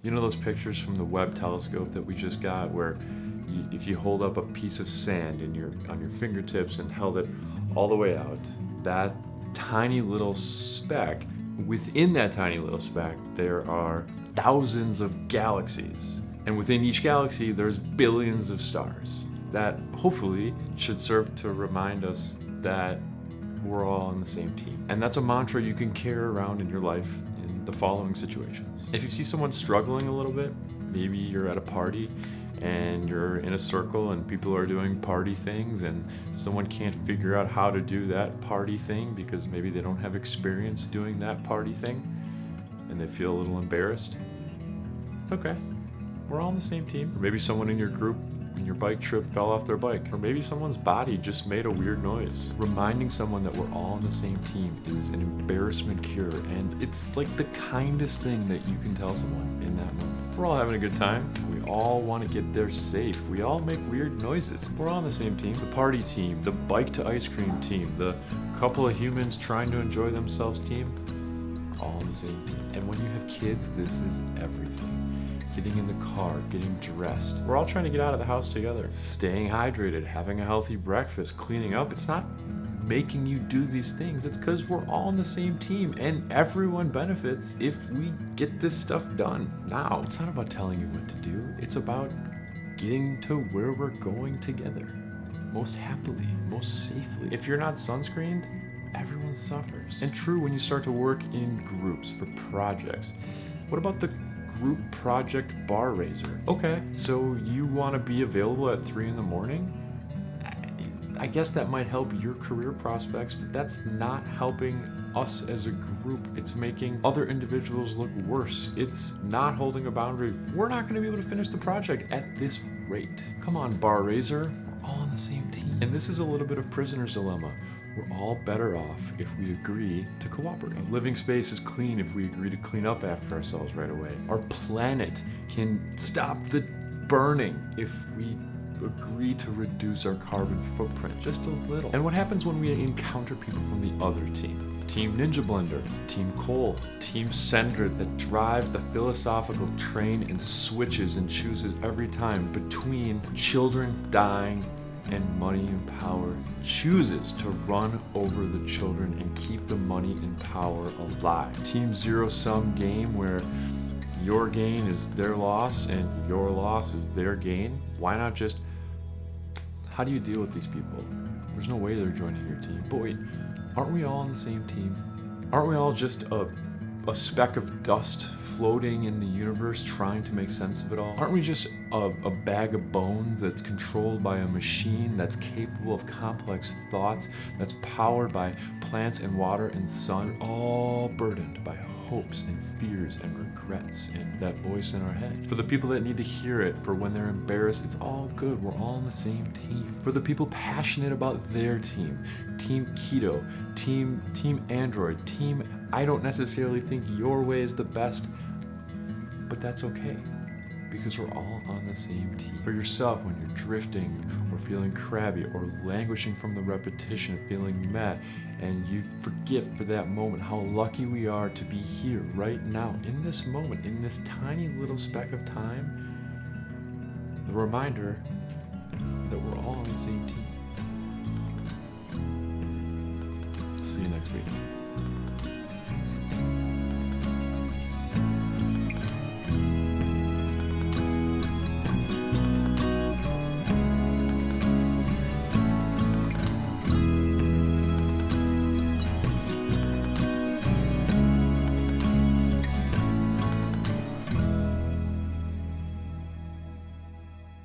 You know those pictures from the Webb telescope that we just got where you, if you hold up a piece of sand in your, on your fingertips and held it all the way out, that tiny little speck, within that tiny little speck, there are thousands of galaxies. And within each galaxy, there's billions of stars. That hopefully should serve to remind us that we're all on the same team. And that's a mantra you can carry around in your life the following situations. If you see someone struggling a little bit, maybe you're at a party and you're in a circle and people are doing party things and someone can't figure out how to do that party thing because maybe they don't have experience doing that party thing and they feel a little embarrassed. It's okay. We're all on the same team. Or maybe someone in your group your bike trip fell off their bike. Or maybe someone's body just made a weird noise. Reminding someone that we're all on the same team is an embarrassment cure and it's like the kindest thing that you can tell someone in that moment. We're all having a good time. We all want to get there safe. We all make weird noises. We're all on the same team. The party team, the bike to ice cream team, the couple of humans trying to enjoy themselves team, all on the same team. And when you have kids, this is everything getting in the car, getting dressed. We're all trying to get out of the house together. Staying hydrated, having a healthy breakfast, cleaning up. It's not making you do these things. It's because we're all on the same team and everyone benefits if we get this stuff done now. It's not about telling you what to do. It's about getting to where we're going together most happily, most safely. If you're not sunscreened, everyone suffers. And true when you start to work in groups for projects. What about the group project bar raiser? Okay, so you want to be available at 3 in the morning? I guess that might help your career prospects, but that's not helping us as a group. It's making other individuals look worse. It's not holding a boundary. We're not going to be able to finish the project at this rate. Come on, bar raiser. We're all on the same team. And this is a little bit of prisoner's dilemma. We're all better off if we agree to cooperate. Living space is clean if we agree to clean up after ourselves right away. Our planet can stop the burning if we agree to reduce our carbon footprint just a little. And what happens when we encounter people from the other team? Team Ninja Blender, Team Cole, Team Sender that drives the philosophical train and switches and chooses every time between children dying and money and power chooses to run over the children and keep the money and power alive. Team Zero Sum game where your gain is their loss and your loss is their gain. Why not just, how do you deal with these people? There's no way they're joining your team. But wait, aren't we all on the same team? Aren't we all just a, a speck of dust floating in the universe trying to make sense of it all? Aren't we just a, a, bag of bones that's controlled by a machine that's capable of complex thoughts, that's powered by plants and water and sun, all burdened by hopes and fears and regrets and that voice in our head. For the people that need to hear it, for when they're embarrassed, it's all good. We're all on the same team. For the people passionate about their team, Team Keto, Team, team Android, Team I don't necessarily think your way is the best, but that's okay because we're all on the same team. For yourself, when you're drifting or feeling crabby or languishing from the repetition of feeling met, and you forget for that moment how lucky we are to be here right now, in this moment, in this tiny little speck of time, the reminder that we're all on the same team. see you next week.